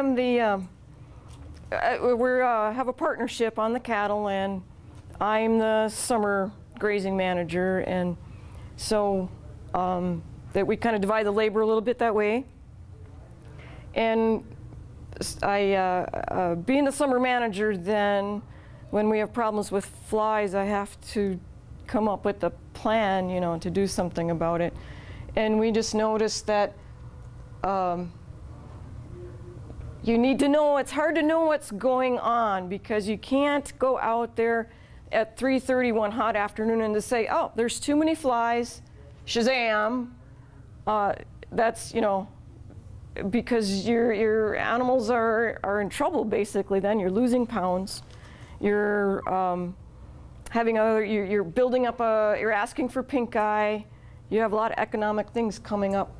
Am the, um, uh, we uh, have a partnership on the cattle and I'm the summer grazing manager and so um, that we kind of divide the labor a little bit that way. And I, uh, uh, being the summer manager then, when we have problems with flies, I have to come up with a plan, you know, to do something about it. And we just noticed that um, you need to know, it's hard to know what's going on because you can't go out there at 3.30 one hot afternoon and to say, oh, there's too many flies, Shazam. Uh, that's, you know, because your, your animals are, are in trouble basically then. You're losing pounds. You're um, having other, you're, you're building up a, you're asking for pink eye. You have a lot of economic things coming up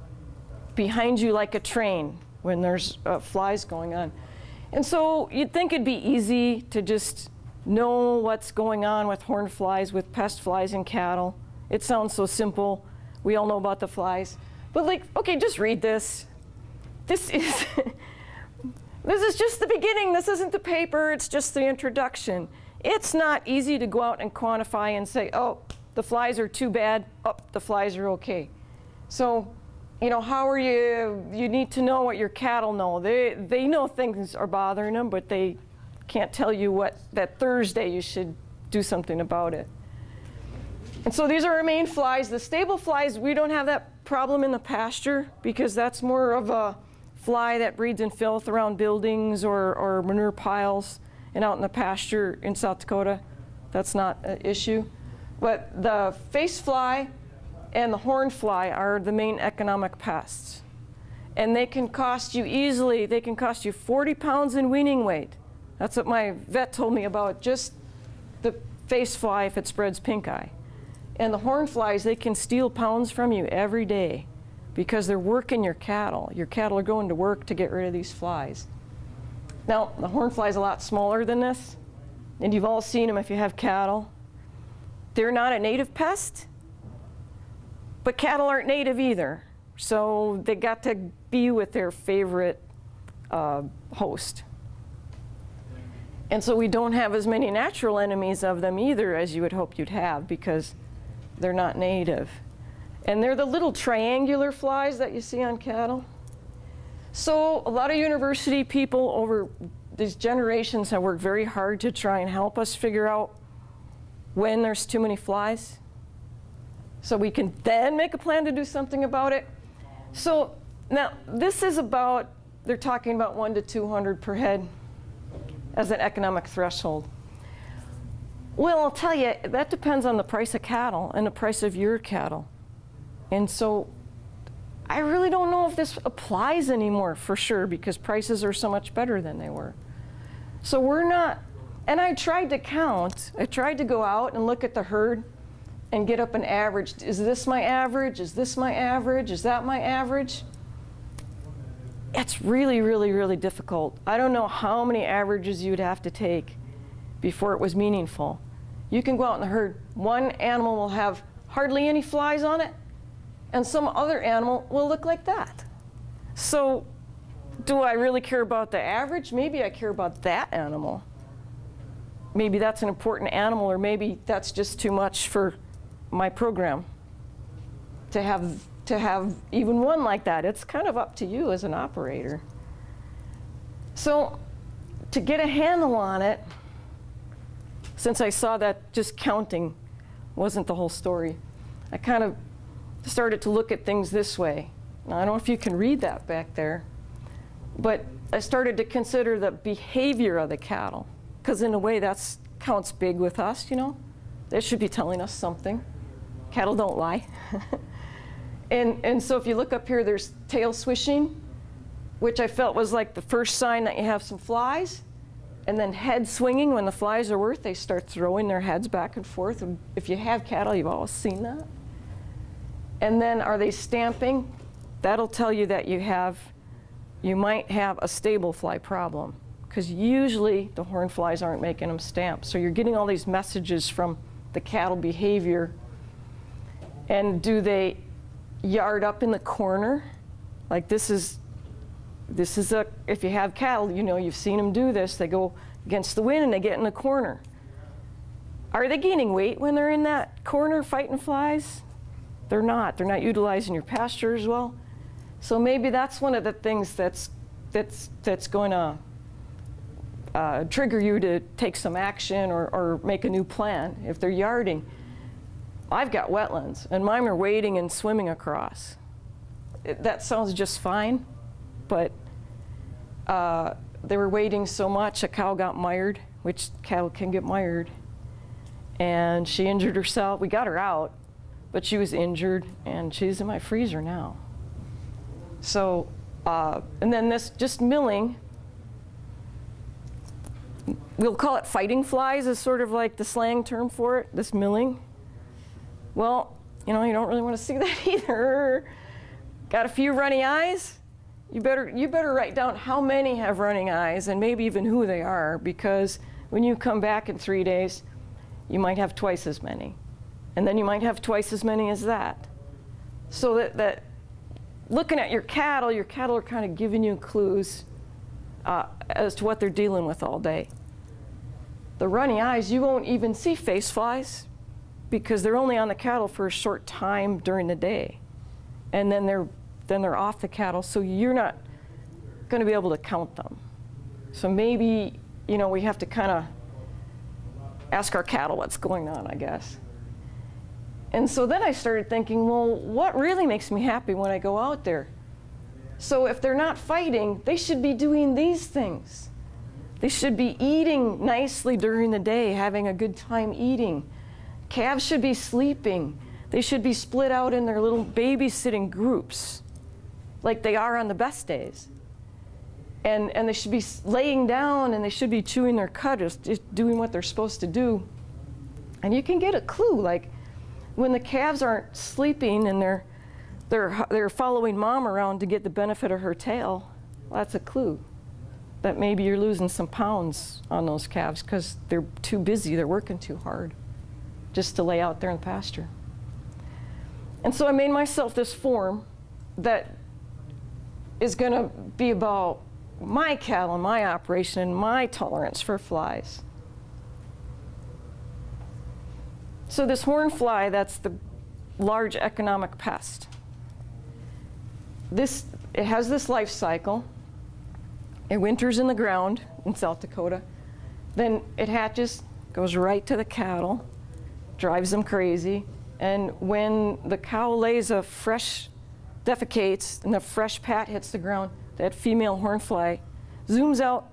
behind you like a train when there's uh, flies going on. And so you'd think it'd be easy to just know what's going on with horn flies, with pest flies in cattle. It sounds so simple. We all know about the flies. But like, okay, just read this. This is, this is just the beginning. This isn't the paper. It's just the introduction. It's not easy to go out and quantify and say, oh, the flies are too bad. Oh, the flies are okay. So you know, how are you, you need to know what your cattle know. They, they know things are bothering them, but they can't tell you what, that Thursday you should do something about it. And so these are our main flies. The stable flies, we don't have that problem in the pasture because that's more of a fly that breeds in filth around buildings or, or manure piles and out in the pasture in South Dakota. That's not an issue. But the face fly, and the horn fly are the main economic pests. And they can cost you easily, they can cost you 40 pounds in weaning weight. That's what my vet told me about just the face fly if it spreads pink eye. And the horn flies, they can steal pounds from you every day because they're working your cattle. Your cattle are going to work to get rid of these flies. Now, the horn fly is a lot smaller than this, and you've all seen them if you have cattle. They're not a native pest, but cattle aren't native either. So they got to be with their favorite uh, host. And so we don't have as many natural enemies of them either as you would hope you'd have because they're not native. And they're the little triangular flies that you see on cattle. So a lot of university people over these generations have worked very hard to try and help us figure out when there's too many flies so we can then make a plan to do something about it. So now this is about, they're talking about one to 200 per head as an economic threshold. Well, I'll tell you, that depends on the price of cattle and the price of your cattle. And so I really don't know if this applies anymore for sure because prices are so much better than they were. So we're not, and I tried to count, I tried to go out and look at the herd and get up an average. Is this my average? Is this my average? Is that my average? It's really, really, really difficult. I don't know how many averages you'd have to take before it was meaningful. You can go out in the herd. One animal will have hardly any flies on it, and some other animal will look like that. So do I really care about the average? Maybe I care about that animal. Maybe that's an important animal, or maybe that's just too much for my program to have to have even one like that. It's kind of up to you as an operator. So to get a handle on it, since I saw that just counting wasn't the whole story, I kind of started to look at things this way. Now, I don't know if you can read that back there, but I started to consider the behavior of the cattle, because in a way that counts big with us, you know? They should be telling us something. Cattle don't lie. and, and so if you look up here, there's tail swishing, which I felt was like the first sign that you have some flies. And then head swinging, when the flies are worth, they start throwing their heads back and forth. And if you have cattle, you've always seen that. And then are they stamping? That'll tell you that you have, you might have a stable fly problem. Because usually the horn flies aren't making them stamp. So you're getting all these messages from the cattle behavior and do they yard up in the corner? Like this is this is a, if you have cattle, you know, you've seen them do this. They go against the wind and they get in the corner. Are they gaining weight when they're in that corner fighting flies? They're not. They're not utilizing your pasture as well. So maybe that's one of the things that's, that's, that's going to uh, trigger you to take some action or, or make a new plan if they're yarding. I've got wetlands, and mine are wading and swimming across. It, that sounds just fine, but uh, they were wading so much, a cow got mired, which cattle can get mired. And she injured herself. We got her out, but she was injured, and she's in my freezer now. So, uh, and then this just milling, we'll call it fighting flies is sort of like the slang term for it, this milling. Well, you know, you don't really want to see that either. Got a few runny eyes? You better, you better write down how many have running eyes and maybe even who they are because when you come back in three days, you might have twice as many. And then you might have twice as many as that. So that, that looking at your cattle, your cattle are kind of giving you clues uh, as to what they're dealing with all day. The runny eyes, you won't even see face flies because they're only on the cattle for a short time during the day. And then they're, then they're off the cattle, so you're not going to be able to count them. So maybe, you know, we have to kind of ask our cattle what's going on, I guess. And so then I started thinking, well, what really makes me happy when I go out there? So if they're not fighting, they should be doing these things. They should be eating nicely during the day, having a good time eating. Calves should be sleeping. They should be split out in their little babysitting groups, like they are on the best days. And, and they should be laying down and they should be chewing their cud, just, just doing what they're supposed to do. And you can get a clue, like when the calves aren't sleeping and they're, they're, they're following mom around to get the benefit of her tail, well, that's a clue that maybe you're losing some pounds on those calves because they're too busy, they're working too hard just to lay out there in the pasture. And so I made myself this form that is going to be about my cattle and my operation and my tolerance for flies. So this horn fly, that's the large economic pest. This, it has this life cycle. It winters in the ground in South Dakota. Then it hatches, goes right to the cattle, drives them crazy. And when the cow lays a fresh, defecates, and the fresh pat hits the ground, that female hornfly zooms out,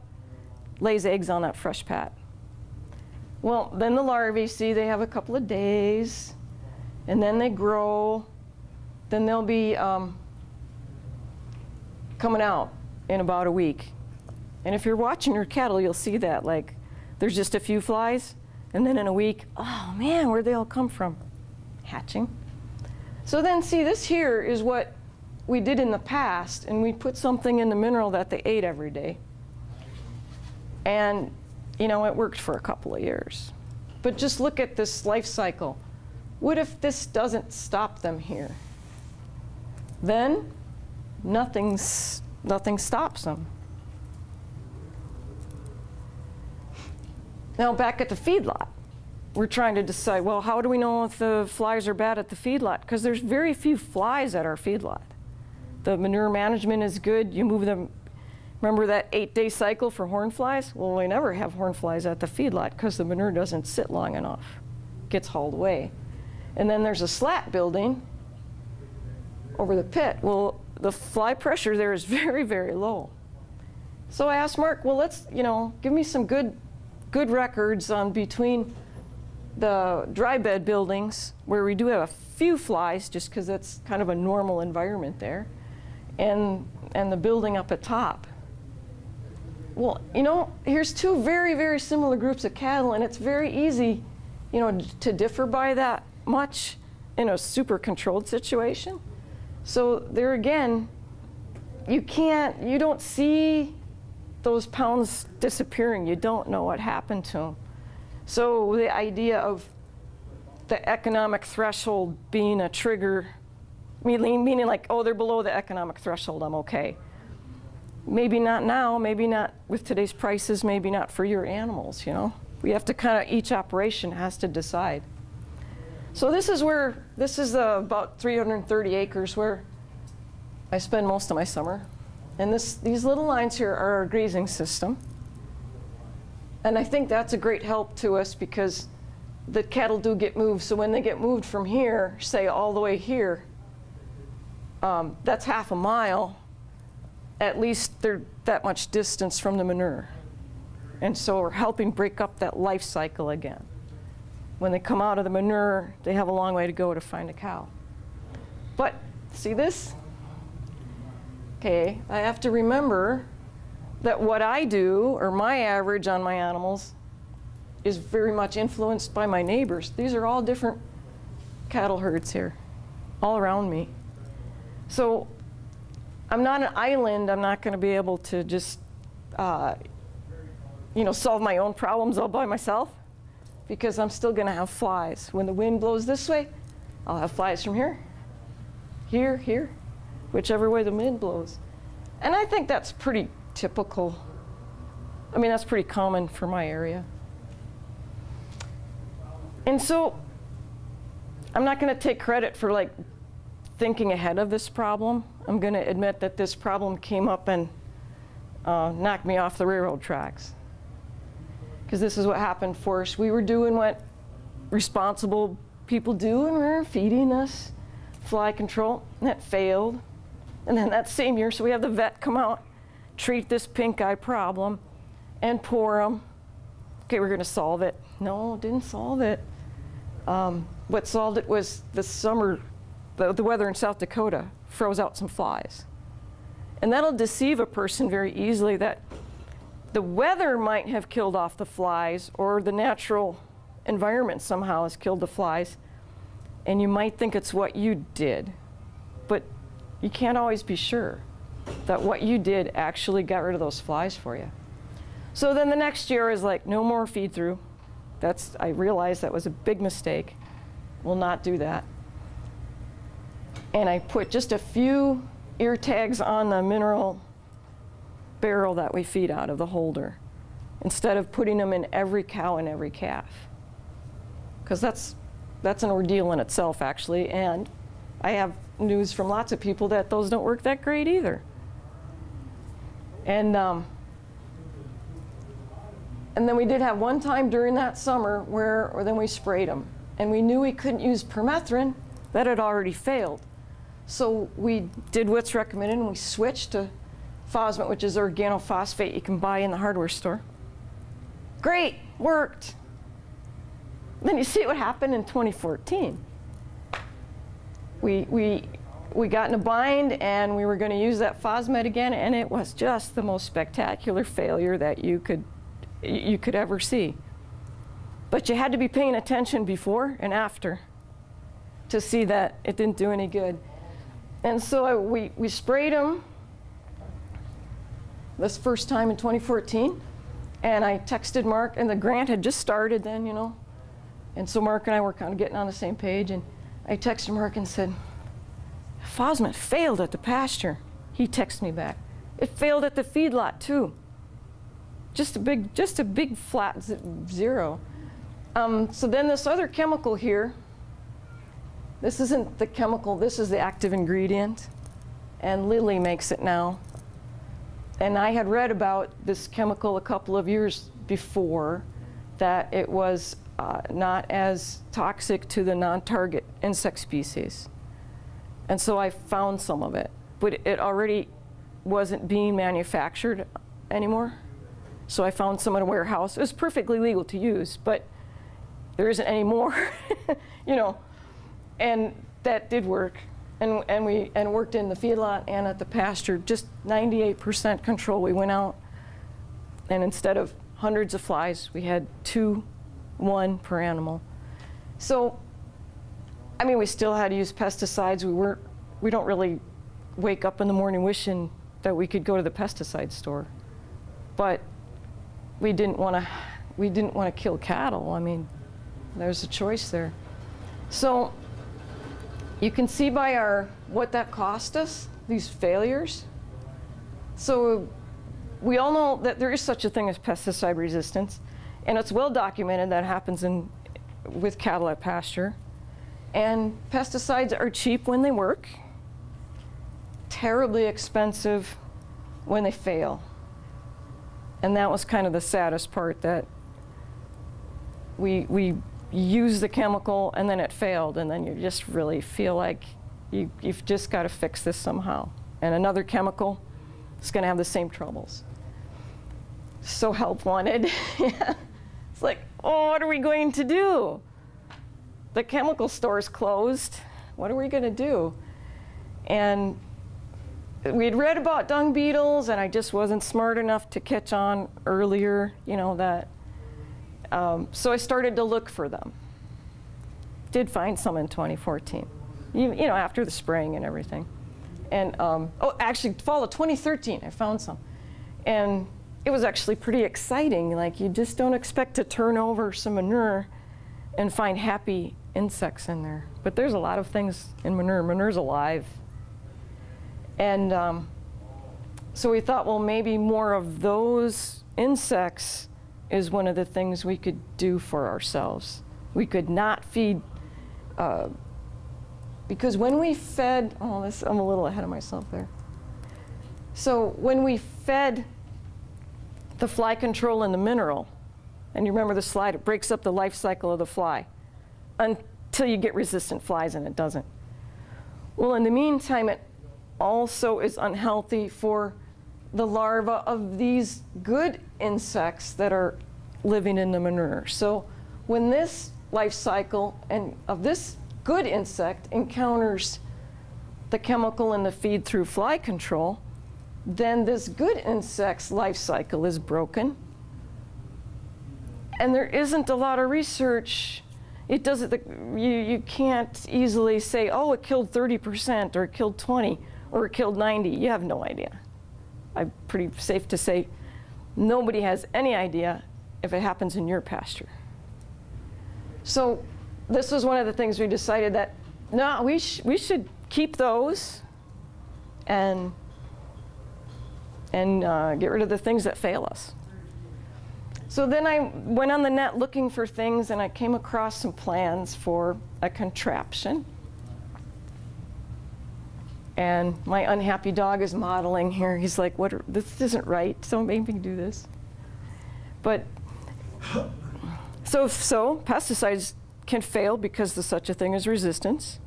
lays eggs on that fresh pat. Well, then the larvae, see, they have a couple of days, and then they grow. Then they'll be um, coming out in about a week. And if you're watching your cattle, you'll see that. Like, there's just a few flies, and then in a week, oh man, where'd they all come from? Hatching. So then, see, this here is what we did in the past, and we put something in the mineral that they ate every day. And, you know, it worked for a couple of years. But just look at this life cycle. What if this doesn't stop them here? Then nothing's, nothing stops them. Now back at the feedlot, we're trying to decide, well, how do we know if the flies are bad at the feedlot? Because there's very few flies at our feedlot. The manure management is good. You move them, remember that eight-day cycle for horn flies? Well, we never have horn flies at the feedlot because the manure doesn't sit long enough. It gets hauled away. And then there's a slat building over the pit. Well, the fly pressure there is very, very low. So I asked Mark, well, let's, you know, give me some good good records on between the dry bed buildings where we do have a few flies just because that's kind of a normal environment there and and the building up at top. Well you know here's two very very similar groups of cattle and it's very easy you know to differ by that much in a super controlled situation. So there again you can't you don't see those pounds disappearing, you don't know what happened to them. So the idea of the economic threshold being a trigger, meaning, meaning like, oh, they're below the economic threshold, I'm okay. maybe not now, maybe not with today's prices, maybe not for your animals, you know? We have to kind of, each operation has to decide. So this is where, this is uh, about 330 acres where I spend most of my summer. And this, these little lines here are our grazing system. And I think that's a great help to us because the cattle do get moved. So when they get moved from here, say all the way here, um, that's half a mile. At least they're that much distance from the manure. And so we're helping break up that life cycle again. When they come out of the manure, they have a long way to go to find a cow. But see this? Okay, I have to remember that what I do, or my average on my animals, is very much influenced by my neighbors. These are all different cattle herds here, all around me. So I'm not an island. I'm not going to be able to just, uh, you know, solve my own problems all by myself because I'm still going to have flies. When the wind blows this way, I'll have flies from here, here, here, whichever way the wind blows. And I think that's pretty typical. I mean, that's pretty common for my area. And so I'm not going to take credit for like thinking ahead of this problem. I'm going to admit that this problem came up and uh, knocked me off the railroad tracks. Because this is what happened for us. We were doing what responsible people do, and we were feeding us fly control, and that failed. And then that same year, so we have the vet come out, treat this pink eye problem, and pour them. Okay, we're going to solve it. No, didn't solve it. Um, what solved it was the summer, the, the weather in South Dakota froze out some flies. And that'll deceive a person very easily that the weather might have killed off the flies or the natural environment somehow has killed the flies. And you might think it's what you did, but you can't always be sure that what you did actually got rid of those flies for you. So then the next year is like, no more feed through. That's, I realized that was a big mistake. Will not do that. And I put just a few ear tags on the mineral barrel that we feed out of the holder instead of putting them in every cow and every calf. Because that's, that's an ordeal in itself, actually. And I have news from lots of people that those don't work that great either. And, um, and then we did have one time during that summer where or then we sprayed them. And we knew we couldn't use permethrin. That had already failed. So we did what's recommended and we switched to Phosmet, which is organophosphate you can buy in the hardware store. Great, worked. Then you see what happened in 2014. We, we, we got in a bind and we were going to use that Phosmet again, and it was just the most spectacular failure that you could, you could ever see. But you had to be paying attention before and after to see that it didn't do any good. And so I, we, we sprayed them this first time in 2014. And I texted Mark, and the grant had just started then, you know. And so Mark and I were kind of getting on the same page. And I texted Mark and said, Phosmet failed at the pasture. He texted me back. It failed at the feedlot too. Just a big, just a big flat zero. Um, so then this other chemical here, this isn't the chemical, this is the active ingredient. And Lilly makes it now. And I had read about this chemical a couple of years before, that it was uh, not as toxic to the non-target insect species. And so I found some of it, but it already wasn't being manufactured anymore. So I found some in a warehouse. It was perfectly legal to use, but there isn't any more, you know. And that did work. And, and we and worked in the feedlot and at the pasture, just 98% control. We went out, and instead of hundreds of flies, we had two, one per animal. So, I mean, we still had to use pesticides. We weren't, we don't really wake up in the morning wishing that we could go to the pesticide store. But we didn't want to, we didn't want to kill cattle. I mean, there's a choice there. So you can see by our what that cost us, these failures. So we all know that there is such a thing as pesticide resistance, and it's well documented that happens in, with cattle at pasture. And pesticides are cheap when they work, terribly expensive when they fail. And that was kind of the saddest part that we, we used the chemical and then it failed, and then you just really feel like you, you've just got to fix this somehow. And another chemical is going to have the same troubles. So help wanted. it's like, oh, what are we going to do? The chemical store's closed. What are we going to do? And we'd read about dung beetles, and I just wasn't smart enough to catch on earlier, you know, that. Um, so I started to look for them. Did find some in 2014, you, you know, after the spraying and everything. And, um, oh, actually, fall of 2013, I found some. And it was actually pretty exciting. Like, you just don't expect to turn over some manure and find happy insects in there. But there's a lot of things in manure. Manure's alive. And um, so we thought, well, maybe more of those insects is one of the things we could do for ourselves. We could not feed, uh, because when we fed, oh, this, I'm a little ahead of myself there. So when we fed the fly control and the mineral, and you remember the slide, it breaks up the life cycle of the fly until you get resistant flies and it doesn't. Well, in the meantime, it also is unhealthy for the larvae of these good insects that are living in the manure. So when this life cycle and of this good insect encounters the chemical in the feed through fly control, then this good insect's life cycle is broken. And there isn't a lot of research. It doesn't, you, you can't easily say, oh, it killed 30% or it killed 20 or it killed 90. You have no idea. I'm pretty safe to say nobody has any idea if it happens in your pasture. So this was one of the things we decided that, no, we, sh we should keep those and, and uh, get rid of the things that fail us. So then I went on the net looking for things and I came across some plans for a contraption and my unhappy dog is modeling here. He's like, "What? Are, this isn't right. Don't make me do this." But so so pesticides can fail because there's such a thing as resistance.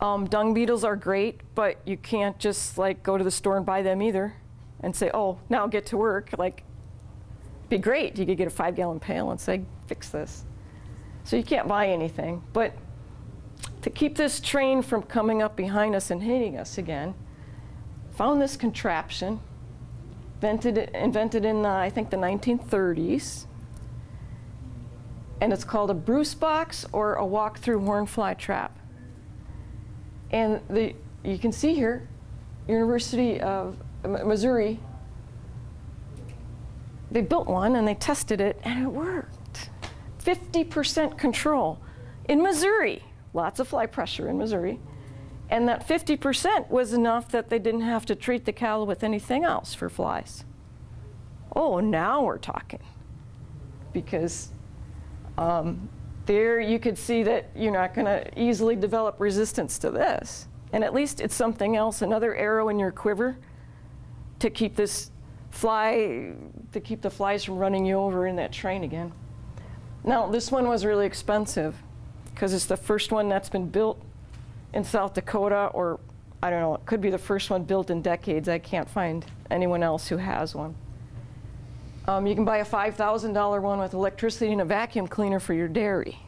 Um, dung beetles are great, but you can't just like go to the store and buy them either, and say, "Oh, now get to work." Like, be great. You could get a five-gallon pail and say, "Fix this." So you can't buy anything, but to keep this train from coming up behind us and hitting us again, found this contraption, invented, invented in, I think, the 1930s. And it's called a Bruce box or a walk-through hornfly trap. And the, you can see here, University of Missouri, they built one and they tested it and it worked. 50% control in Missouri lots of fly pressure in Missouri. And that 50% was enough that they didn't have to treat the cattle with anything else for flies. Oh, now we're talking. Because um, there you could see that you're not going to easily develop resistance to this. And at least it's something else, another arrow in your quiver to keep this fly, to keep the flies from running you over in that train again. Now, this one was really expensive because it's the first one that's been built in South Dakota, or I don't know, it could be the first one built in decades. I can't find anyone else who has one. Um, you can buy a $5,000 one with electricity and a vacuum cleaner for your dairy.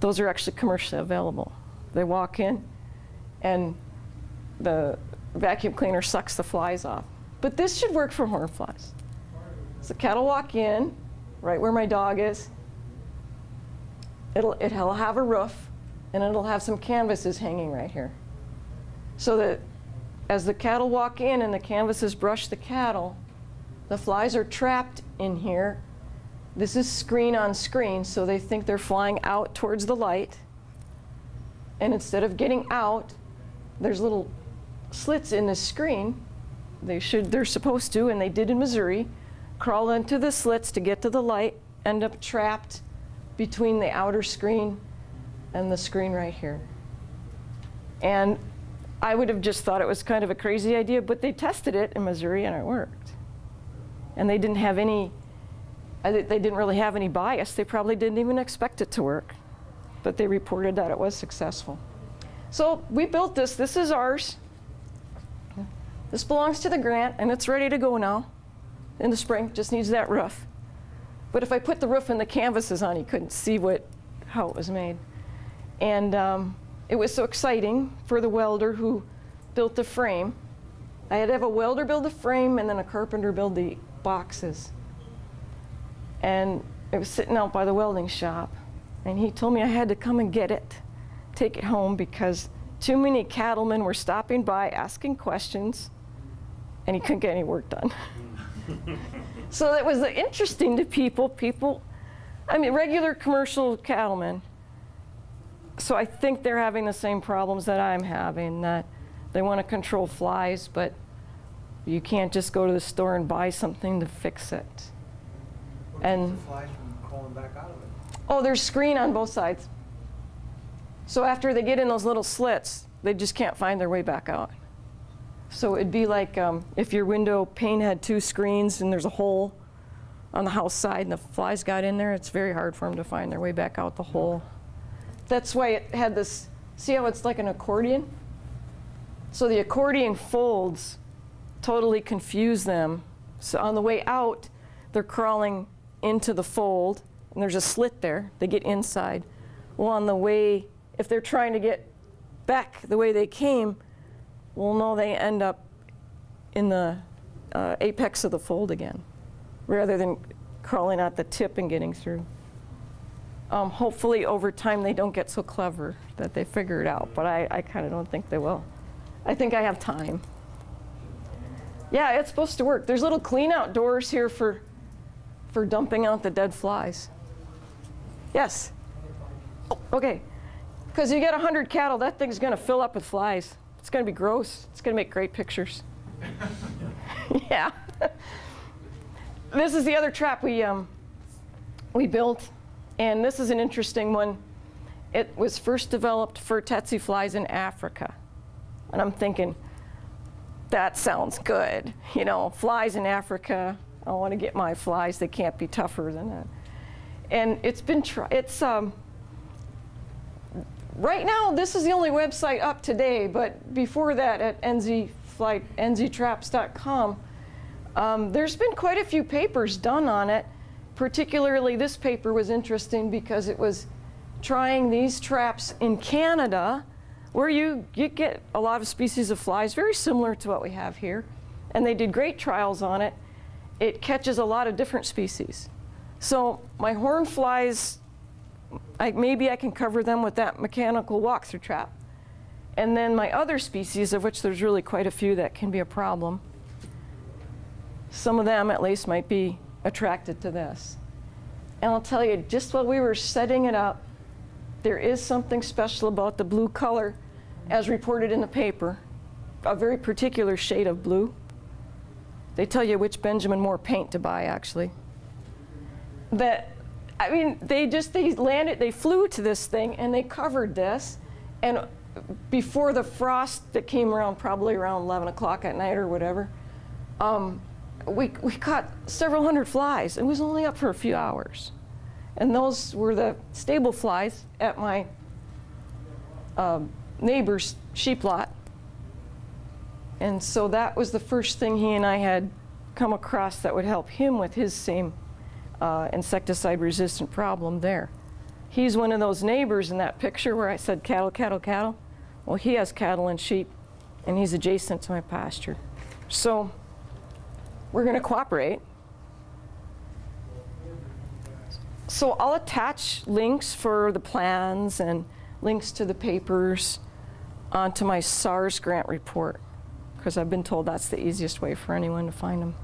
Those are actually commercially available. They walk in and the vacuum cleaner sucks the flies off. But this should work for horn flies. So cattle walk in, right where my dog is, it'll, it'll have a roof and it'll have some canvases hanging right here. So that as the cattle walk in and the canvases brush the cattle, the flies are trapped in here. This is screen on screen, so they think they're flying out towards the light. And instead of getting out, there's little slits in the screen they should, they're supposed to, and they did in Missouri, crawl into the slits to get to the light, end up trapped between the outer screen and the screen right here. And I would have just thought it was kind of a crazy idea, but they tested it in Missouri and it worked. And they didn't have any, they didn't really have any bias. They probably didn't even expect it to work, but they reported that it was successful. So we built this. This is ours. This belongs to the grant, and it's ready to go now in the spring. Just needs that roof. But if I put the roof and the canvases on, you couldn't see what, how it was made. And um, it was so exciting for the welder who built the frame. I had to have a welder build the frame and then a carpenter build the boxes. And it was sitting out by the welding shop. And he told me I had to come and get it, take it home, because too many cattlemen were stopping by asking questions, and he couldn't get any work done. so that was interesting to people. People, I mean, regular commercial cattlemen. So I think they're having the same problems that I'm having, that they want to control flies, but you can't just go to the store and buy something to fix it. What And- the flies from crawling back out of it? Oh, there's screen on both sides. So after they get in those little slits, they just can't find their way back out. So it'd be like um, if your window pane had two screens and there's a hole on the house side and the flies got in there, it's very hard for them to find their way back out the hole. That's why it had this, see how it's like an accordion? So the accordion folds totally confuse them. So on the way out, they're crawling into the fold, and there's a slit there. They get inside. Well, on the way, if they're trying to get back the way they came, well, no, they end up in the uh, apex of the fold again, rather than crawling out the tip and getting through. Um, hopefully, over time, they don't get so clever that they figure it out, but I, I kind of don't think they will. I think I have time. Yeah, it's supposed to work. There's little clean out doors here for, for dumping out the dead flies. Yes? Oh, okay. Because you get 100 cattle, that thing's going to fill up with flies. It's going to be gross. It's going to make great pictures. yeah. this is the other trap we, um, we built, and this is an interesting one. It was first developed for tsetse flies in Africa. And I'm thinking, that sounds good. You know, flies in Africa. I want to get my flies. They can't be tougher than that. And it's been. It's um, right now. This is the only website up today. But before that, at nzflight nztraps.com, um, there's been quite a few papers done on it. Particularly, this paper was interesting because it was trying these traps in Canada where you, you get a lot of species of flies very similar to what we have here. And they did great trials on it. It catches a lot of different species. So my horn flies, I, maybe I can cover them with that mechanical walk-through trap. And then my other species, of which there's really quite a few that can be a problem, some of them at least might be attracted to this. And I'll tell you, just while we were setting it up, there is something special about the blue color as reported in the paper, a very particular shade of blue. They tell you which Benjamin Moore paint to buy, actually. That, I mean, they just, they landed, they flew to this thing and they covered this. And before the frost that came around, probably around 11 o'clock at night or whatever, um, we, we caught several hundred flies. It was only up for a few hours. And those were the stable flies at my um, neighbor's sheep lot. And so that was the first thing he and I had come across that would help him with his same uh, insecticide resistant problem there. He's one of those neighbors in that picture where I said cattle, cattle, cattle. Well, he has cattle and sheep, and he's adjacent to my pasture. So we're going to cooperate. So I'll attach links for the plans and links to the papers onto my SARE grant report because I've been told that's the easiest way for anyone to find them.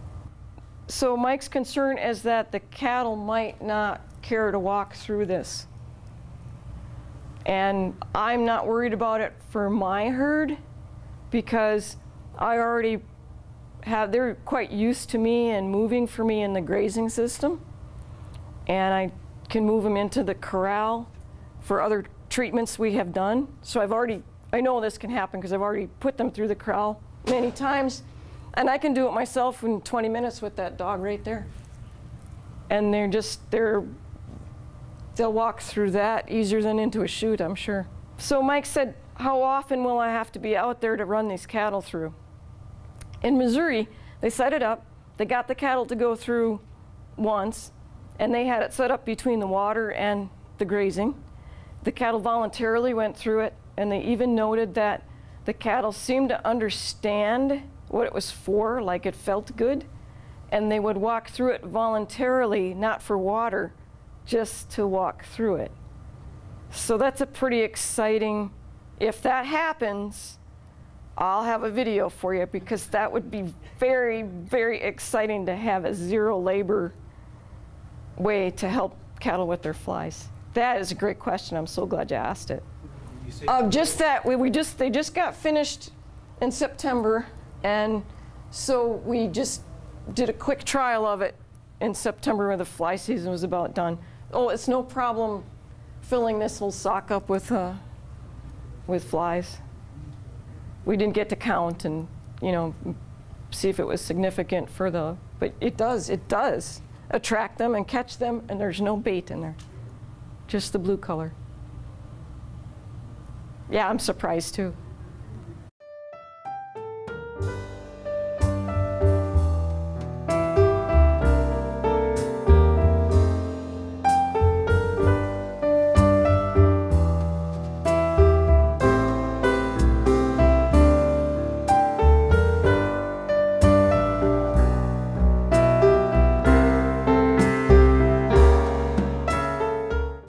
So Mike's concern is that the cattle might not care to walk through this. And I'm not worried about it for my herd because I already have, they're quite used to me and moving for me in the grazing system. And I can move them into the corral for other treatments we have done. So I've already, I know this can happen because I've already put them through the corral many times. And I can do it myself in 20 minutes with that dog right there. And they're just, they're, they'll walk through that easier than into a chute, I'm sure. So Mike said, how often will I have to be out there to run these cattle through? In Missouri, they set it up, they got the cattle to go through once, and they had it set up between the water and the grazing. The cattle voluntarily went through it, and they even noted that the cattle seemed to understand what it was for, like it felt good, and they would walk through it voluntarily, not for water, just to walk through it. So that's a pretty exciting, if that happens, I'll have a video for you because that would be very, very exciting to have a zero labor way to help cattle with their flies. That is a great question. I'm so glad you asked it. You just that we, we just they just got finished in September, and so we just did a quick trial of it in September when the fly season was about done. Oh, it's no problem filling this whole sock up with uh, with flies. We didn't get to count and you know see if it was significant for the, but it does it does attract them and catch them, and there's no bait in there, just the blue color. Yeah, I'm surprised too.